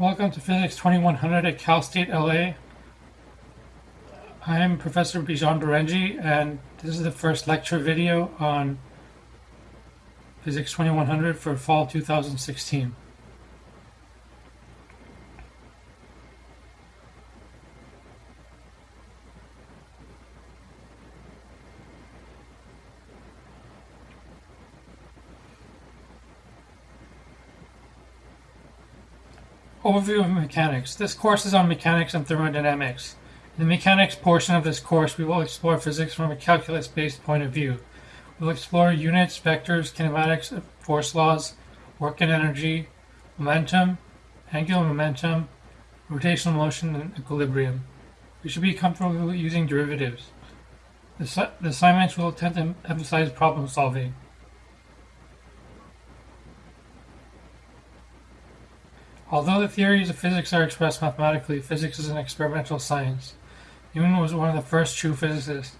Welcome to Physics 2100 at Cal State LA. I'm Professor Bijan Barenji, and this is the first lecture video on Physics 2100 for fall 2016. Overview of mechanics. This course is on mechanics and thermodynamics. In the mechanics portion of this course, we will explore physics from a calculus-based point of view. We'll explore units, vectors, kinematics, force laws, work and energy, momentum, angular momentum, rotational motion, and equilibrium. We should be comfortable using derivatives. The, the assignments will tend to emphasize problem solving. Although the theories of physics are expressed mathematically, physics is an experimental science. Newton was one of the first true physicists.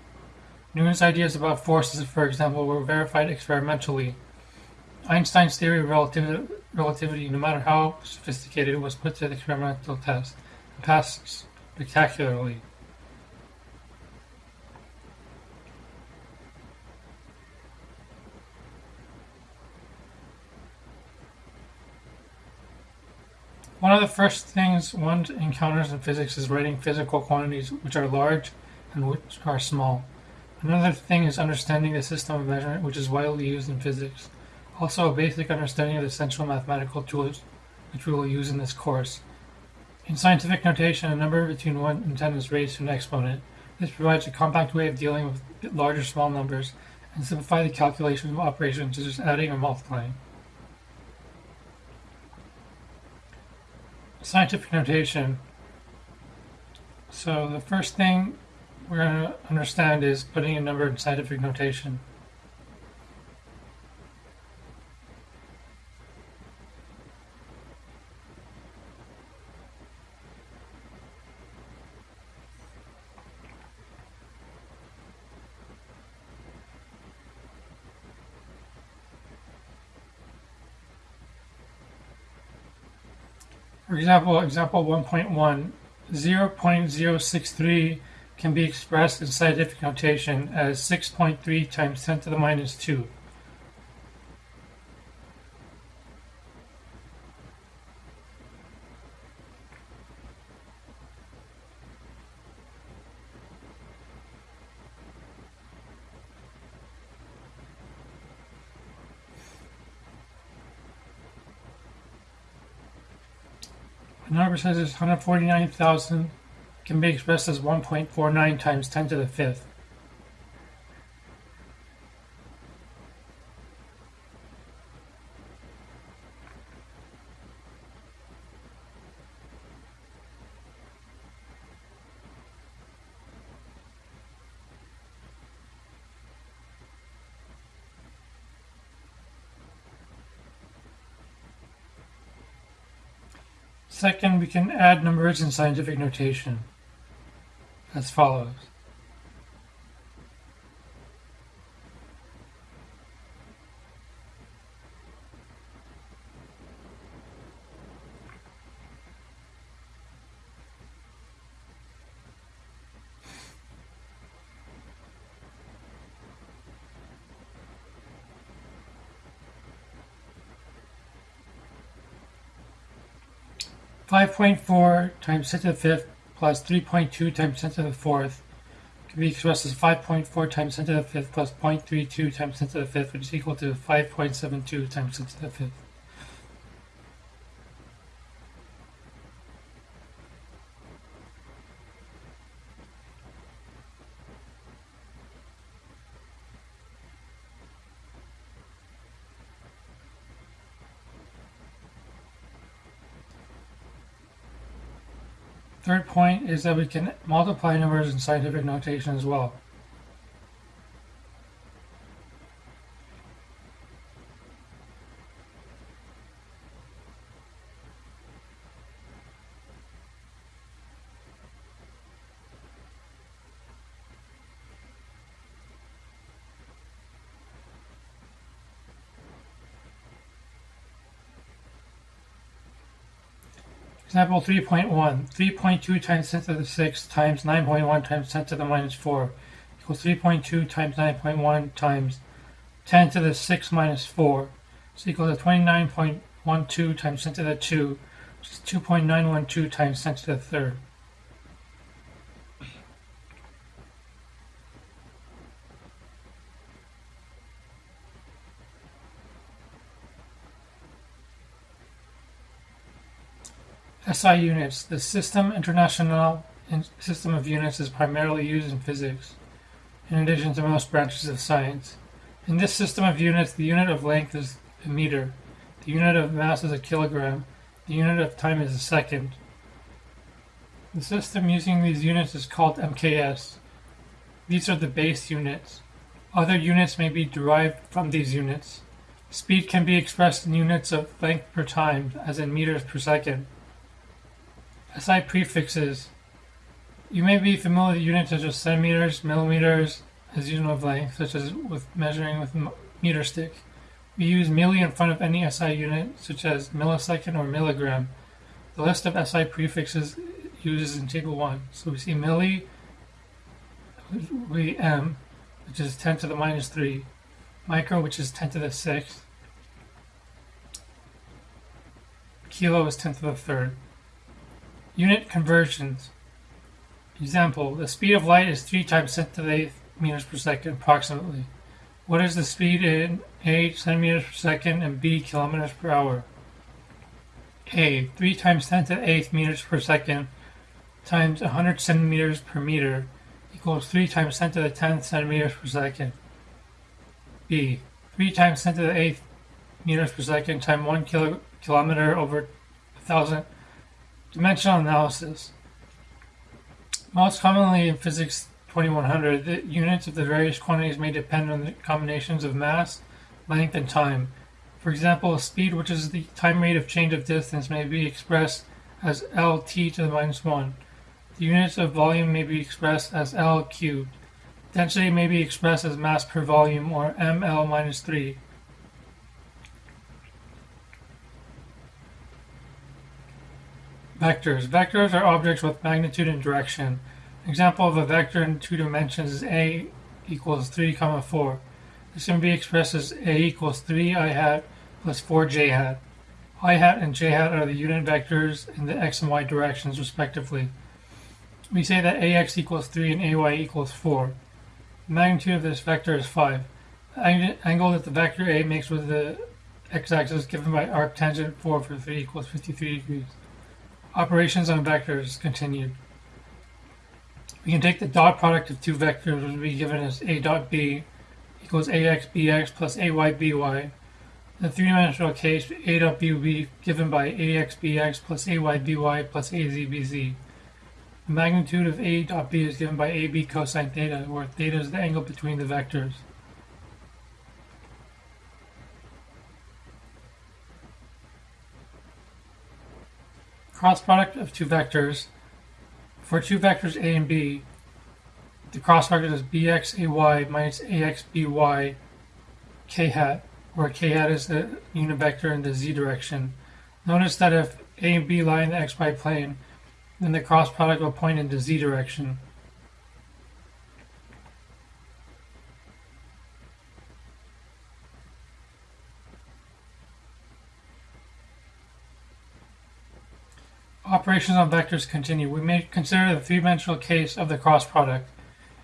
Newton's ideas about forces, for example, were verified experimentally. Einstein's theory of relativity, relativity no matter how sophisticated, was put to the experimental test and passed spectacularly. One of the first things one encounters in physics is writing physical quantities which are large and which are small. Another thing is understanding the system of measurement which is widely used in physics. Also a basic understanding of the essential mathematical tools which we will use in this course. In scientific notation, a number between 1 and 10 is raised to an exponent. This provides a compact way of dealing with large or small numbers and simplify the calculation of operations such as adding or multiplying. Scientific notation. So the first thing we're going to understand is putting a number in scientific notation. Example, example 1.1, 0.063 can be expressed in scientific notation as 6.3 times 10 to the minus 2. The number says it's 149,000 can be expressed as 1.49 times 10 to the fifth. Second, we can add numbers in scientific notation as follows. Five point four times ten to the fifth plus three point two times ten to the fourth can be expressed as five point four times ten to the fifth plus 0.32 times ten to the fifth, which is equal to five point seven two times ten to the fifth. Third point is that we can multiply numbers in scientific notation as well. Example 3.1, 3.2 times 10 to the 6 times 9.1 times 10 to the minus 4 equals 3.2 times 9.1 times 10 to the 6 minus 4. So equal to 29.12 times 10 to the 2, which is 2.912 times 10 to the third. SI units. The System International system of units is primarily used in physics, in addition to most branches of science. In this system of units, the unit of length is a meter, the unit of mass is a kilogram, the unit of time is a second. The system using these units is called MKS. These are the base units. Other units may be derived from these units. Speed can be expressed in units of length per time, as in meters per second. SI prefixes. You may be familiar with units such as centimeters, millimeters, as unit of length, such as with measuring with meter stick. We use milli in front of any SI unit, such as millisecond or milligram. The list of SI prefixes uses in Table 1. So we see milli, we m, which is 10 to the minus 3, micro, which is 10 to the 6, kilo is 10 to the third. Unit conversions. Example, the speed of light is 3 times 10 to the 8th meters per second approximately. What is the speed in A centimeters per second and B kilometers per hour? A, 3 times 10 to the 8th meters per second times 100 centimeters per meter equals 3 times 10 to the 10th centimeters per second. B, 3 times 10 to the 8th meters per second times 1 kilo, kilometer over 1,000 Dimensional analysis. Most commonly in physics 2100, the units of the various quantities may depend on the combinations of mass, length, and time. For example, speed, which is the time rate of change of distance, may be expressed as Lt to the minus 1. The units of volume may be expressed as L cubed. Density may be expressed as mass per volume, or ml minus 3. Vectors. Vectors are objects with magnitude and direction. An example of a vector in two dimensions is a equals 3 comma 4. This can be expressed as a equals 3 i hat plus 4 j hat. i hat and j hat are the unit vectors in the x and y directions respectively. We say that ax equals 3 and ay equals 4. The magnitude of this vector is 5. The angle that the vector a makes with the x-axis given by arctangent 4 for 3 equals 53 degrees. Operations on vectors continued. We can take the dot product of two vectors, which will be given as a dot b equals ax bx plus ay by. In the three-dimensional case, a dot b will be given by ax bx plus ay by plus az bz. The magnitude of a dot b is given by ab cosine theta, where theta is the angle between the vectors. Cross product of two vectors. For two vectors a and b, the cross product is bxay minus axby k hat, where k hat is the unit vector in the z direction. Notice that if a and b lie in the xy plane, then the cross product will point in the z direction. Operations on vectors continue. We may consider the three-dimensional case of the cross product.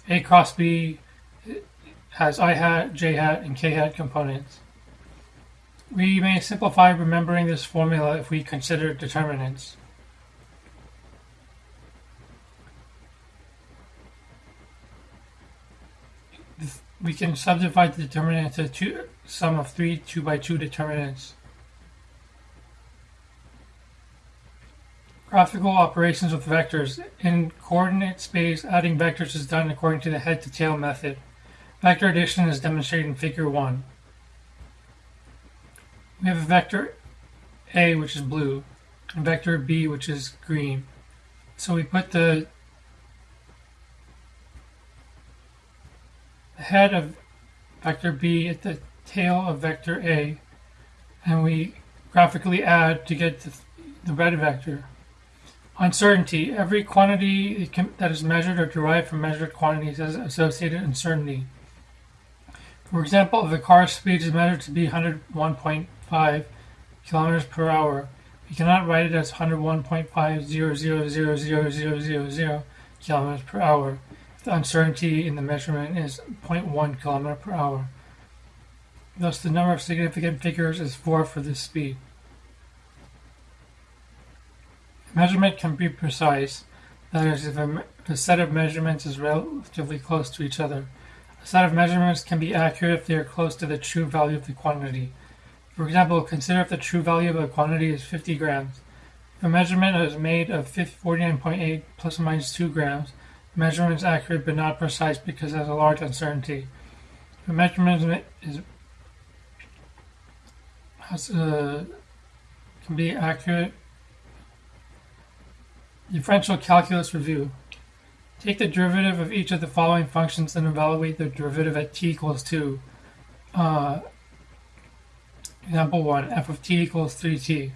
A cross B has i hat, j hat, and k hat components. We may simplify remembering this formula if we consider determinants. We can subdivide the determinant into two, sum of three 2 by 2 determinants. Graphical operations with vectors. In coordinate space, adding vectors is done according to the head-to-tail method. Vector addition is demonstrated in Figure 1. We have a vector A, which is blue, and vector B, which is green. So we put the head of vector B at the tail of vector A, and we graphically add to get the, the red vector. Uncertainty. Every quantity that is measured or derived from measured quantities has associated uncertainty. For example, if a car's speed is measured to be 101.5 kilometers per hour, we cannot write it as 101.5000000 kilometers per hour. The uncertainty in the measurement is 0.1 kilometer per hour. Thus, the number of significant figures is 4 for this speed. Measurement can be precise, that is, if a, a set of measurements is relatively close to each other. A set of measurements can be accurate if they are close to the true value of the quantity. For example, consider if the true value of a quantity is 50 grams. If a measurement is made of 49.8 plus or minus 2 grams, the measurement is accurate but not precise because has a large uncertainty. If a measurement is, has, uh, can be accurate Differential calculus review. Take the derivative of each of the following functions and evaluate the derivative at t equals 2. Uh, example 1, f of t equals 3t.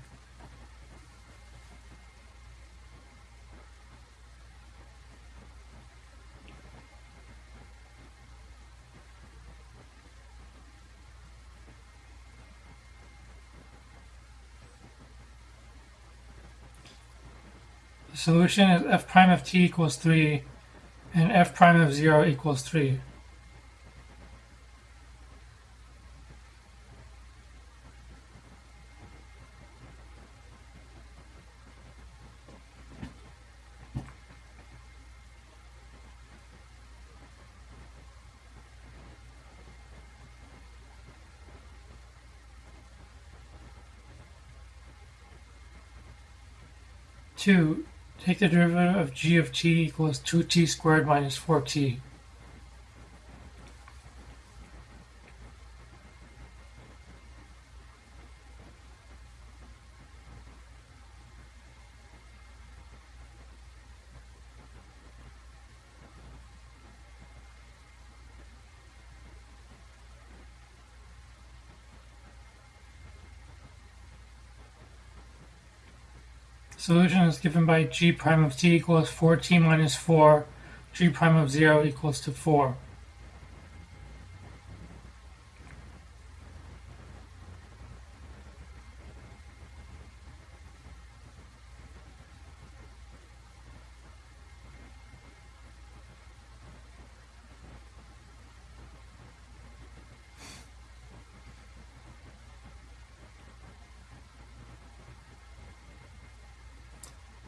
The solution is f prime of t equals 3 and f prime of 0 equals 3. Two, Take the derivative of g of t equals 2t squared minus 4t. Solution is given by g prime of t equals 4t minus 4, g prime of 0 equals to 4.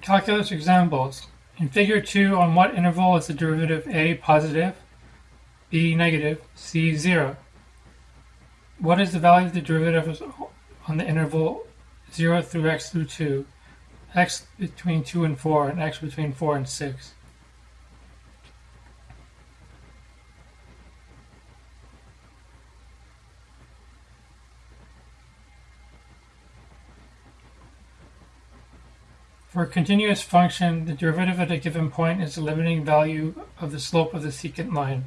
Calculus examples. In figure 2, on what interval is the derivative a positive, b negative, c 0? What is the value of the derivative on the interval 0 through x through 2, x between 2 and 4, and x between 4 and 6? For a continuous function, the derivative at a given point is the limiting value of the slope of the secant line.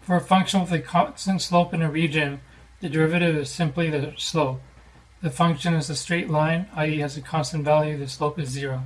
For a function with a constant slope in a region, the derivative is simply the slope. The function is a straight line, i.e. has a constant value, the slope is zero.